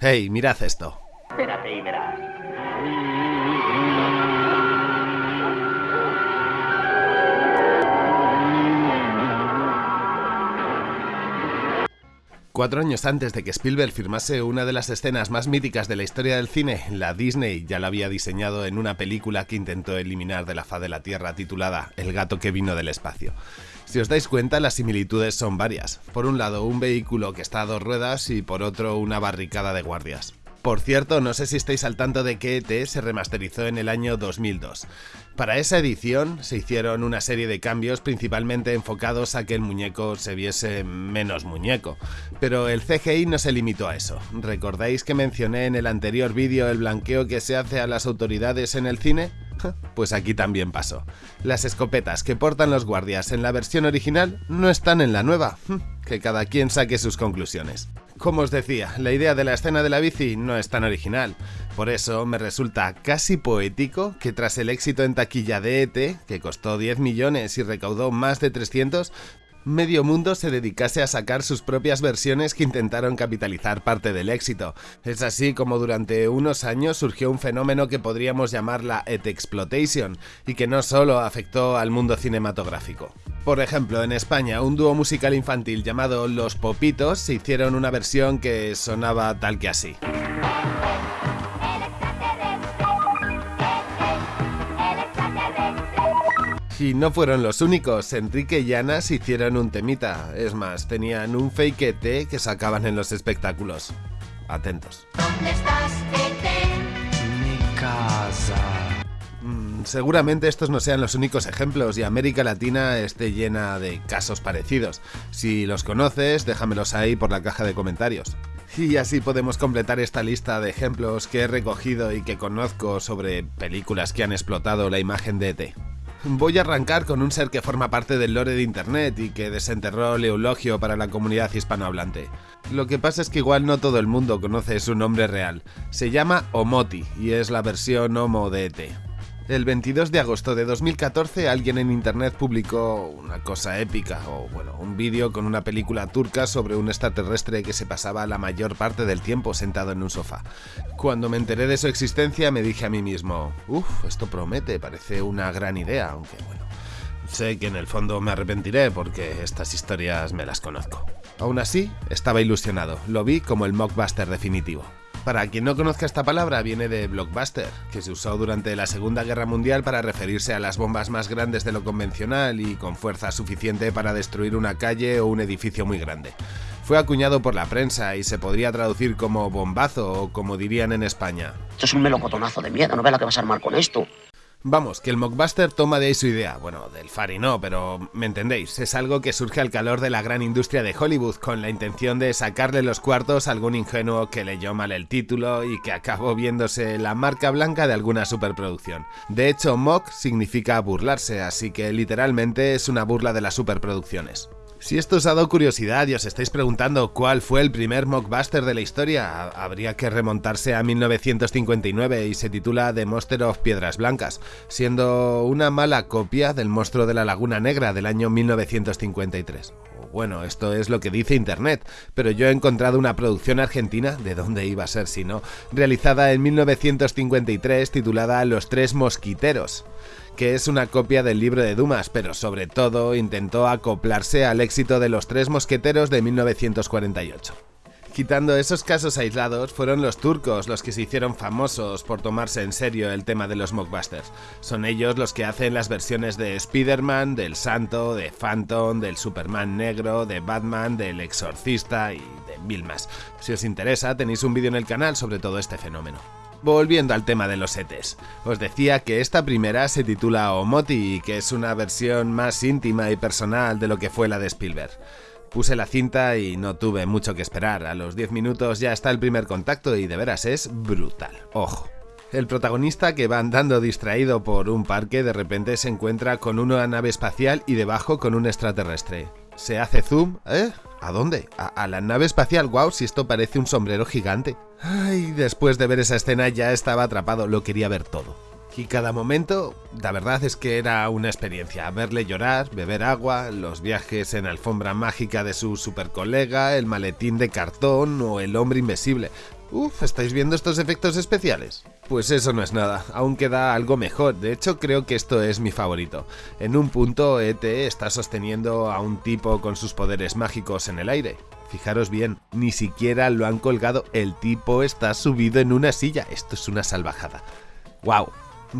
Hey, mirad esto. Espérate y verás. Cuatro años antes de que Spielberg firmase una de las escenas más míticas de la historia del cine, la Disney ya la había diseñado en una película que intentó eliminar de la faz de la Tierra titulada El gato que vino del espacio. Si os dais cuenta, las similitudes son varias. Por un lado, un vehículo que está a dos ruedas y por otro, una barricada de guardias. Por cierto, no sé si estáis al tanto de que ET se remasterizó en el año 2002. Para esa edición se hicieron una serie de cambios principalmente enfocados a que el muñeco se viese menos muñeco. Pero el CGI no se limitó a eso. ¿Recordáis que mencioné en el anterior vídeo el blanqueo que se hace a las autoridades en el cine? Pues aquí también pasó. Las escopetas que portan los guardias en la versión original no están en la nueva. Que cada quien saque sus conclusiones. Como os decía, la idea de la escena de la bici no es tan original, por eso me resulta casi poético que tras el éxito en taquilla de ET, que costó 10 millones y recaudó más de 300, medio mundo se dedicase a sacar sus propias versiones que intentaron capitalizar parte del éxito. Es así como durante unos años surgió un fenómeno que podríamos llamar la ET Exploitation, y que no solo afectó al mundo cinematográfico. Por ejemplo, en España, un dúo musical infantil llamado Los Popitos se hicieron una versión que sonaba tal que así. Y no fueron los únicos, Enrique y Ana se hicieron un temita, es más, tenían un fake ET que sacaban en los espectáculos. Atentos. ¿Dónde estás, Mi casa. Mm, seguramente estos no sean los únicos ejemplos y América Latina esté llena de casos parecidos. Si los conoces, déjamelos ahí por la caja de comentarios. Y así podemos completar esta lista de ejemplos que he recogido y que conozco sobre películas que han explotado la imagen de ET. Voy a arrancar con un ser que forma parte del lore de internet y que desenterró el eulogio para la comunidad hispanohablante. Lo que pasa es que igual no todo el mundo conoce su nombre real. Se llama Omoti y es la versión Homo de ET. El 22 de agosto de 2014 alguien en internet publicó una cosa épica, o bueno, un vídeo con una película turca sobre un extraterrestre que se pasaba la mayor parte del tiempo sentado en un sofá. Cuando me enteré de su existencia me dije a mí mismo, uff, esto promete, parece una gran idea, aunque bueno, sé que en el fondo me arrepentiré porque estas historias me las conozco. Aún así, estaba ilusionado, lo vi como el mockbuster definitivo. Para quien no conozca esta palabra, viene de blockbuster, que se usó durante la Segunda Guerra Mundial para referirse a las bombas más grandes de lo convencional y con fuerza suficiente para destruir una calle o un edificio muy grande. Fue acuñado por la prensa y se podría traducir como bombazo o como dirían en España. Esto es un melocotonazo de miedo, no ve la que vas a armar con esto. Vamos, que el mockbuster toma de ahí su idea, bueno, del Fari no, pero me entendéis, es algo que surge al calor de la gran industria de Hollywood con la intención de sacarle los cuartos a algún ingenuo que leyó mal el título y que acabó viéndose la marca blanca de alguna superproducción. De hecho, mock significa burlarse, así que literalmente es una burla de las superproducciones. Si esto os ha dado curiosidad y os estáis preguntando cuál fue el primer mockbuster de la historia, habría que remontarse a 1959 y se titula The Monster of Piedras Blancas, siendo una mala copia del monstruo de la Laguna Negra del año 1953. Bueno, esto es lo que dice internet, pero yo he encontrado una producción argentina, de dónde iba a ser si no, realizada en 1953 titulada Los Tres Mosquiteros que es una copia del libro de Dumas, pero sobre todo intentó acoplarse al éxito de Los Tres Mosqueteros de 1948. Quitando esos casos aislados, fueron los turcos los que se hicieron famosos por tomarse en serio el tema de los mockbusters. Son ellos los que hacen las versiones de Spider-Man, del Santo, de Phantom, del Superman negro, de Batman, del Exorcista y de mil más. Si os interesa, tenéis un vídeo en el canal sobre todo este fenómeno. Volviendo al tema de los ETs, os decía que esta primera se titula Omoti y que es una versión más íntima y personal de lo que fue la de Spielberg. Puse la cinta y no tuve mucho que esperar, a los 10 minutos ya está el primer contacto y de veras es brutal, ojo. El protagonista que va andando distraído por un parque de repente se encuentra con una nave espacial y debajo con un extraterrestre. Se hace zoom, ¿eh? ¿A dónde? A, la nave espacial, wow, si esto parece un sombrero gigante. Ay, después de ver esa escena ya estaba atrapado, lo quería ver todo. Y cada momento, la verdad es que era una experiencia. Verle llorar, beber agua, los viajes en alfombra mágica de su super colega, el maletín de cartón o el hombre invisible. Uf, ¿estáis viendo estos efectos especiales? Pues eso no es nada, aún queda algo mejor, de hecho creo que esto es mi favorito. En un punto ET está sosteniendo a un tipo con sus poderes mágicos en el aire. Fijaros bien, ni siquiera lo han colgado, el tipo está subido en una silla, esto es una salvajada. ¡Wow!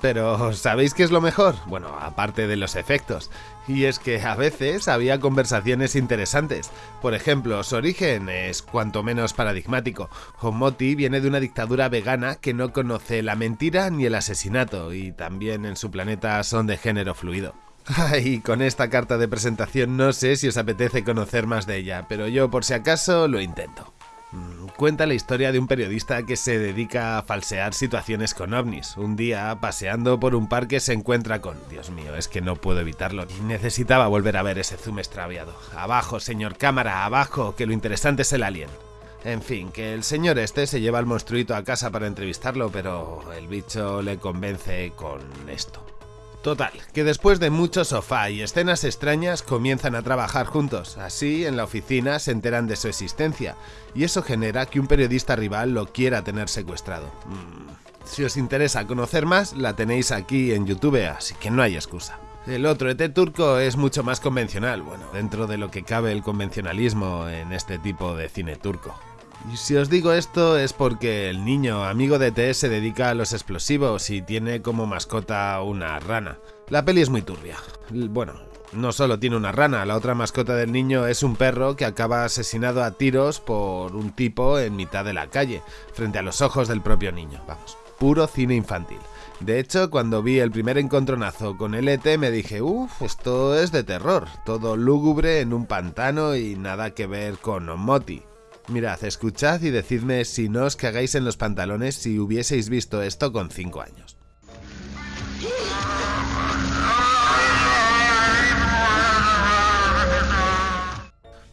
Pero, ¿sabéis qué es lo mejor? Bueno, aparte de los efectos. Y es que a veces había conversaciones interesantes. Por ejemplo, su origen es cuanto menos paradigmático. Homoti viene de una dictadura vegana que no conoce la mentira ni el asesinato, y también en su planeta son de género fluido. Y con esta carta de presentación no sé si os apetece conocer más de ella, pero yo por si acaso lo intento. Cuenta la historia de un periodista que se dedica a falsear situaciones con ovnis. Un día, paseando por un parque, se encuentra con... Dios mío, es que no puedo evitarlo. Necesitaba volver a ver ese zoom extraviado. Abajo, señor cámara, abajo, que lo interesante es el alien. En fin, que el señor este se lleva al monstruito a casa para entrevistarlo, pero el bicho le convence con esto. Total, que después de mucho sofá y escenas extrañas comienzan a trabajar juntos, así en la oficina se enteran de su existencia, y eso genera que un periodista rival lo quiera tener secuestrado. Mm, si os interesa conocer más, la tenéis aquí en YouTube, así que no hay excusa. El otro ET turco es mucho más convencional, bueno, dentro de lo que cabe el convencionalismo en este tipo de cine turco. Si os digo esto es porque el niño amigo de T se dedica a los explosivos y tiene como mascota una rana. La peli es muy turbia. Bueno, no solo tiene una rana, la otra mascota del niño es un perro que acaba asesinado a tiros por un tipo en mitad de la calle, frente a los ojos del propio niño. Vamos, puro cine infantil. De hecho, cuando vi el primer encontronazo con el ET me dije, uff, esto es de terror, todo lúgubre en un pantano y nada que ver con Moti. Mirad, escuchad y decidme si no os cagáis en los pantalones si hubieseis visto esto con 5 años.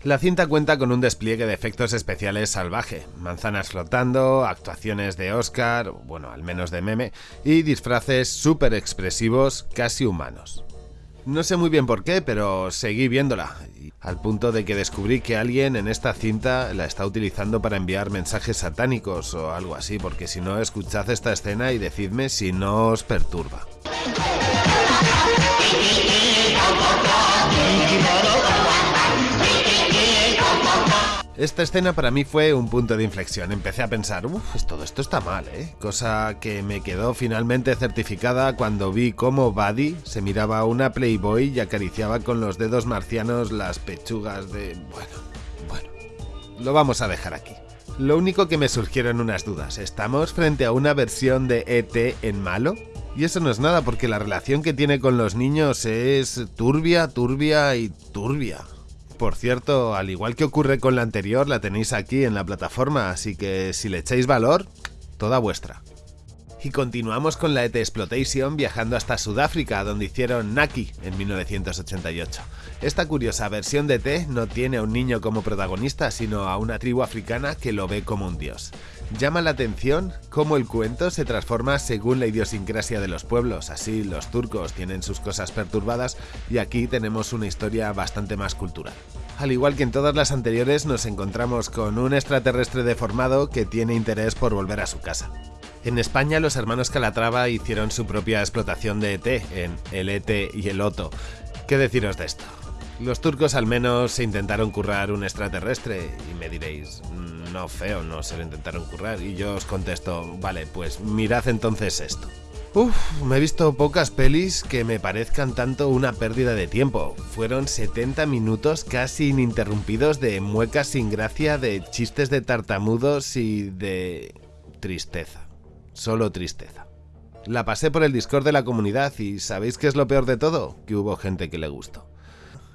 La cinta cuenta con un despliegue de efectos especiales salvaje, manzanas flotando, actuaciones de Oscar, bueno, al menos de meme, y disfraces súper expresivos, casi humanos. No sé muy bien por qué, pero seguí viéndola, al punto de que descubrí que alguien en esta cinta la está utilizando para enviar mensajes satánicos o algo así, porque si no, escuchad esta escena y decidme si no os perturba. Esta escena para mí fue un punto de inflexión. Empecé a pensar, uff, todo esto está mal, ¿eh? Cosa que me quedó finalmente certificada cuando vi cómo Buddy se miraba a una Playboy y acariciaba con los dedos marcianos las pechugas de... Bueno, bueno. Lo vamos a dejar aquí. Lo único que me surgieron unas dudas. ¿Estamos frente a una versión de ET en malo? Y eso no es nada porque la relación que tiene con los niños es turbia, turbia y turbia. Por cierto, al igual que ocurre con la anterior, la tenéis aquí en la plataforma, así que si le echáis valor, toda vuestra. Y continuamos con la ET Exploitation viajando hasta Sudáfrica, donde hicieron Naki en 1988. Esta curiosa versión de ET no tiene a un niño como protagonista, sino a una tribu africana que lo ve como un dios. Llama la atención cómo el cuento se transforma según la idiosincrasia de los pueblos, así los turcos tienen sus cosas perturbadas y aquí tenemos una historia bastante más cultural. Al igual que en todas las anteriores nos encontramos con un extraterrestre deformado que tiene interés por volver a su casa. En España los hermanos Calatrava hicieron su propia explotación de ET en El ET y el Oto. ¿Qué deciros de esto? Los turcos al menos se intentaron currar un extraterrestre y me diréis, no feo, no se lo intentaron currar. Y yo os contesto, vale, pues mirad entonces esto. Uf, me he visto pocas pelis que me parezcan tanto una pérdida de tiempo. Fueron 70 minutos casi ininterrumpidos de muecas sin gracia, de chistes de tartamudos y de... tristeza. Solo tristeza. La pasé por el Discord de la comunidad y ¿sabéis qué es lo peor de todo? Que hubo gente que le gustó.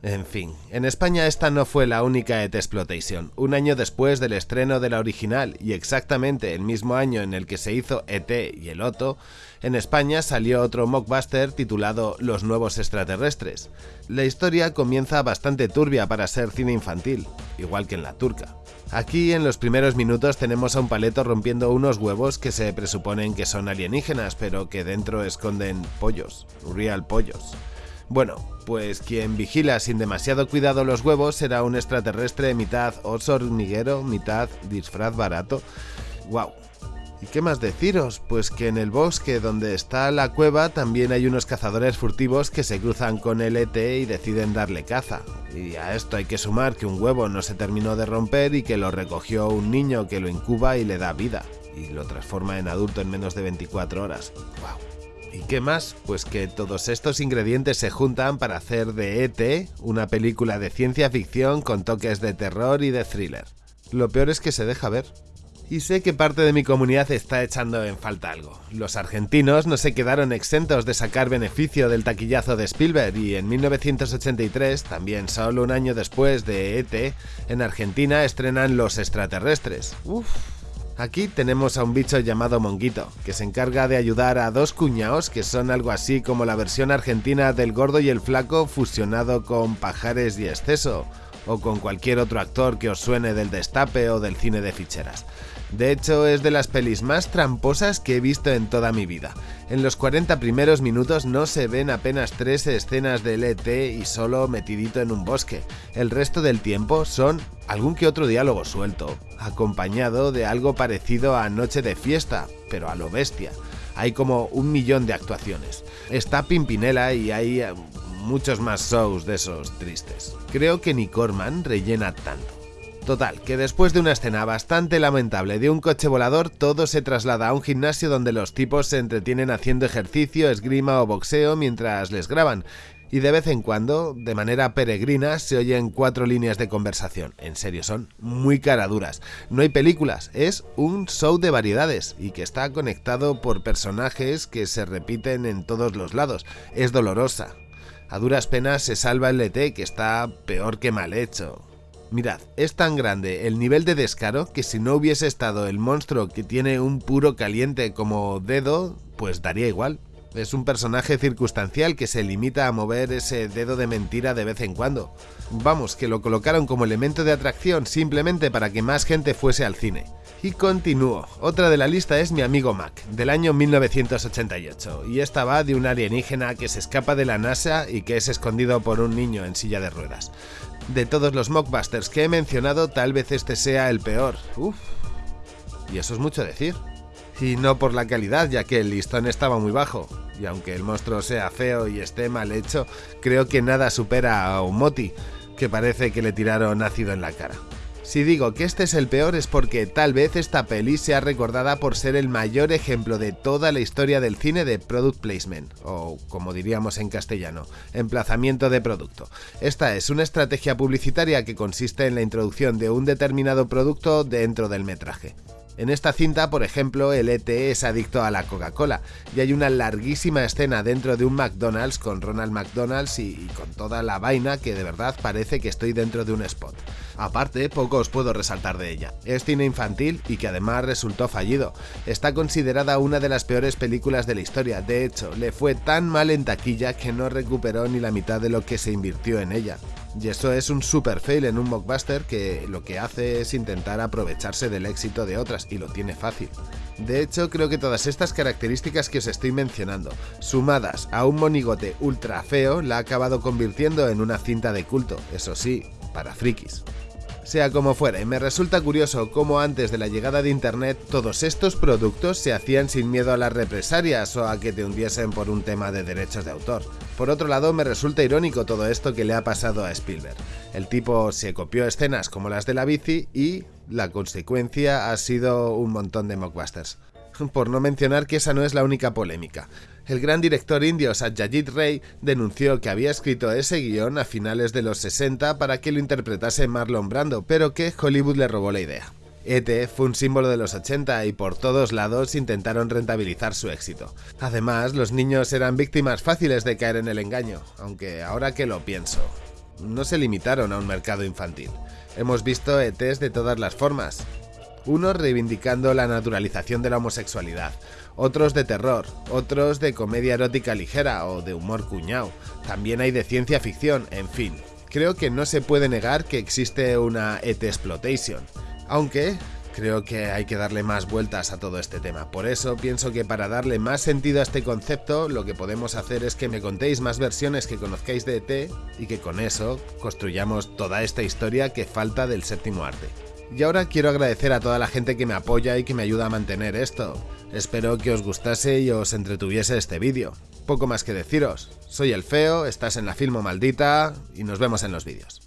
En fin, en España esta no fue la única ET Exploitation. Un año después del estreno de la original y exactamente el mismo año en el que se hizo ET y el Otto, en España salió otro mockbuster titulado Los nuevos extraterrestres. La historia comienza bastante turbia para ser cine infantil, igual que en la turca. Aquí en los primeros minutos tenemos a un paleto rompiendo unos huevos que se presuponen que son alienígenas, pero que dentro esconden pollos, real pollos. Bueno, pues quien vigila sin demasiado cuidado los huevos será un extraterrestre mitad oso hormiguero, mitad disfraz barato. wow. ¿Y qué más deciros? Pues que en el bosque donde está la cueva también hay unos cazadores furtivos que se cruzan con el ET y deciden darle caza. Y a esto hay que sumar que un huevo no se terminó de romper y que lo recogió un niño que lo incuba y le da vida. Y lo transforma en adulto en menos de 24 horas. ¡Wow! ¿Y qué más? Pues que todos estos ingredientes se juntan para hacer de ET una película de ciencia ficción con toques de terror y de thriller. Lo peor es que se deja ver y sé que parte de mi comunidad está echando en falta algo. Los argentinos no se quedaron exentos de sacar beneficio del taquillazo de Spielberg y en 1983, también solo un año después de ET, en Argentina estrenan Los extraterrestres. Uf. Aquí tenemos a un bicho llamado Monguito, que se encarga de ayudar a dos cuñaos que son algo así como la versión argentina del gordo y el flaco fusionado con pajares y exceso, o con cualquier otro actor que os suene del destape o del cine de ficheras. De hecho, es de las pelis más tramposas que he visto en toda mi vida. En los 40 primeros minutos no se ven apenas tres escenas del ET y solo metidito en un bosque. El resto del tiempo son algún que otro diálogo suelto, acompañado de algo parecido a Noche de Fiesta, pero a lo bestia. Hay como un millón de actuaciones. Está Pimpinela y hay eh, muchos más shows de esos tristes. Creo que ni Corman rellena tanto. Total, que después de una escena bastante lamentable de un coche volador, todo se traslada a un gimnasio donde los tipos se entretienen haciendo ejercicio, esgrima o boxeo mientras les graban. Y de vez en cuando, de manera peregrina, se oyen cuatro líneas de conversación. En serio, son muy caraduras. No hay películas, es un show de variedades y que está conectado por personajes que se repiten en todos los lados. Es dolorosa. A duras penas se salva el ET, que está peor que mal hecho. Mirad, es tan grande el nivel de descaro que si no hubiese estado el monstruo que tiene un puro caliente como dedo, pues daría igual. Es un personaje circunstancial que se limita a mover ese dedo de mentira de vez en cuando. Vamos, que lo colocaron como elemento de atracción simplemente para que más gente fuese al cine. Y continúo. Otra de la lista es mi amigo Mac, del año 1988, y esta va de un alienígena que se escapa de la NASA y que es escondido por un niño en silla de ruedas. De todos los mockbusters que he mencionado, tal vez este sea el peor. Uf. Y eso es mucho decir. Y no por la calidad, ya que el listón estaba muy bajo. Y aunque el monstruo sea feo y esté mal hecho, creo que nada supera a Omoti, que parece que le tiraron ácido en la cara. Si digo que este es el peor es porque tal vez esta peli sea recordada por ser el mayor ejemplo de toda la historia del cine de product placement, o como diríamos en castellano, emplazamiento de producto. Esta es una estrategia publicitaria que consiste en la introducción de un determinado producto dentro del metraje. En esta cinta, por ejemplo, el ET es adicto a la Coca-Cola y hay una larguísima escena dentro de un McDonald's con Ronald McDonald's y, con toda la vaina que de verdad parece que estoy dentro de un spot. Aparte, poco os puedo resaltar de ella. Es cine infantil y que además resultó fallido. Está considerada una de las peores películas de la historia, de hecho, le fue tan mal en taquilla que no recuperó ni la mitad de lo que se invirtió en ella. Y eso es un super fail en un mockbuster que lo que hace es intentar aprovecharse del éxito de otras y lo tiene fácil. De hecho, creo que todas estas características que os estoy mencionando, sumadas a un monigote ultra feo, la ha acabado convirtiendo en una cinta de culto, eso sí, para frikis. Sea como fuere, me resulta curioso cómo antes de la llegada de Internet todos estos productos se hacían sin miedo a las represalias o a que te hundiesen por un tema de derechos de autor. Por otro lado, me resulta irónico todo esto que le ha pasado a Spielberg. El tipo se copió escenas como las de la bici y la consecuencia ha sido un montón de mockbusters. Por no mencionar que esa no es la única polémica. El gran director indio Satyajit Ray denunció que había escrito ese guion a finales de los 60 para que lo interpretase Marlon Brando, pero que Hollywood le robó la idea. ET fue un símbolo de los 80 y por todos lados intentaron rentabilizar su éxito. Además, los niños eran víctimas fáciles de caer en el engaño, aunque ahora que lo pienso, no se limitaron a un mercado infantil. Hemos visto ETs de todas las formas, unos reivindicando la naturalización de la homosexualidad, otros de terror, otros de comedia erótica ligera o de humor cuñado, también hay de ciencia ficción, en fin. Creo que no se puede negar que existe una ET exploitation, aunque creo que hay que darle más vueltas a todo este tema. Por eso pienso que para darle más sentido a este concepto, lo que podemos hacer es que me contéis más versiones que conozcáis de ET y que con eso construyamos toda esta historia que falta del séptimo arte. Y ahora quiero agradecer a toda la gente que me apoya y que me ayuda a mantener esto. Espero que os gustase y os entretuviese este vídeo. Poco más que deciros. Soy el Feo, estás en la Filmo Maldita y nos vemos en los vídeos.